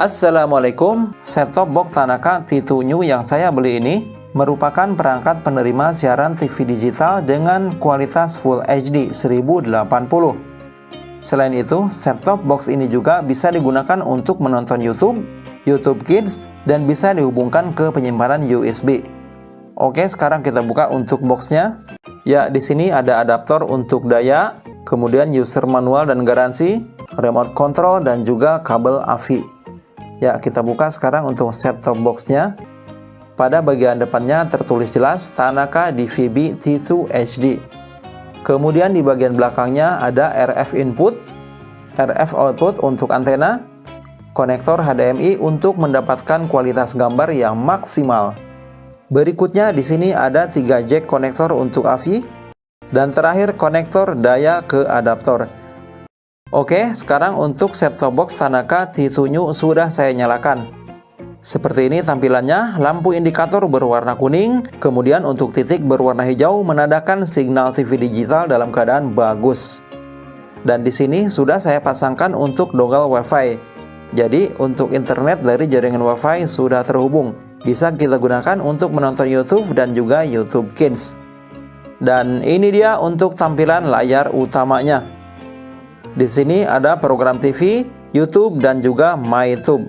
Assalamualaikum, set-top box Tanaka T2 New yang saya beli ini merupakan perangkat penerima siaran TV digital dengan kualitas Full HD 1080. Selain itu, set-top box ini juga bisa digunakan untuk menonton YouTube, YouTube Kids, dan bisa dihubungkan ke penyimpanan USB. Oke, sekarang kita buka untuk boxnya. Ya, di sini ada adaptor untuk daya, kemudian user manual dan garansi, remote control, dan juga kabel AVI. Ya, kita buka sekarang untuk set-top boxnya. Pada bagian depannya tertulis jelas Tanaka DVB T2 HD. Kemudian di bagian belakangnya ada RF input, RF output untuk antena, konektor HDMI untuk mendapatkan kualitas gambar yang maksimal. Berikutnya di sini ada 3 jack konektor untuk AVI dan terakhir konektor daya ke adaptor. Oke, sekarang untuk set-top box Tanaka T2 New sudah saya nyalakan. Seperti ini tampilannya, lampu indikator berwarna kuning, kemudian untuk titik berwarna hijau menandakan signal TV digital dalam keadaan bagus. Dan di sini sudah saya pasangkan untuk dongle WiFi. Jadi untuk internet dari jaringan WiFi sudah terhubung. Bisa kita gunakan untuk menonton YouTube dan juga YouTube Kids. Dan ini dia untuk tampilan layar utamanya. Di sini ada program TV, YouTube, dan juga MyTube.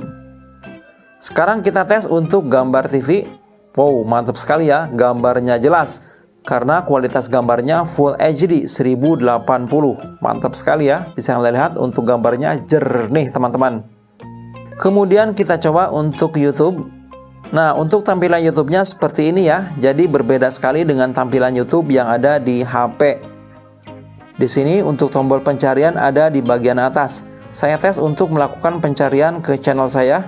Sekarang kita tes untuk gambar TV. Wow, mantap sekali ya, gambarnya jelas. Karena kualitas gambarnya Full HD 1080. Mantap sekali ya, bisa kalian lihat untuk gambarnya jernih teman-teman. Kemudian kita coba untuk YouTube. Nah, untuk tampilan YouTube-nya seperti ini ya. Jadi berbeda sekali dengan tampilan YouTube yang ada di HP. Di sini untuk tombol pencarian ada di bagian atas. Saya tes untuk melakukan pencarian ke channel saya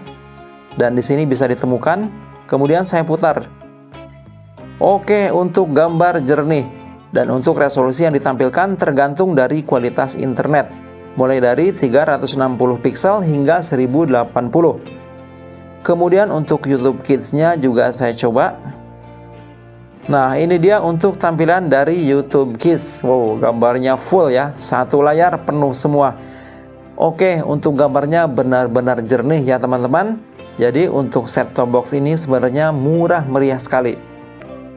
dan di sini bisa ditemukan. Kemudian saya putar. Oke, untuk gambar jernih dan untuk resolusi yang ditampilkan tergantung dari kualitas internet. Mulai dari 360 pixel hingga 1080. Kemudian untuk YouTube Kids-nya juga saya coba Nah ini dia untuk tampilan dari YouTube Kids. Wow gambarnya full ya. Satu layar penuh semua. Oke untuk gambarnya benar-benar jernih ya teman-teman. Jadi untuk set top box ini sebenarnya murah meriah sekali.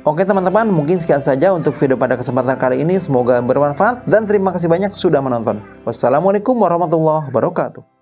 Oke teman-teman mungkin sekian saja untuk video pada kesempatan kali ini. Semoga bermanfaat dan terima kasih banyak sudah menonton. Wassalamualaikum warahmatullahi wabarakatuh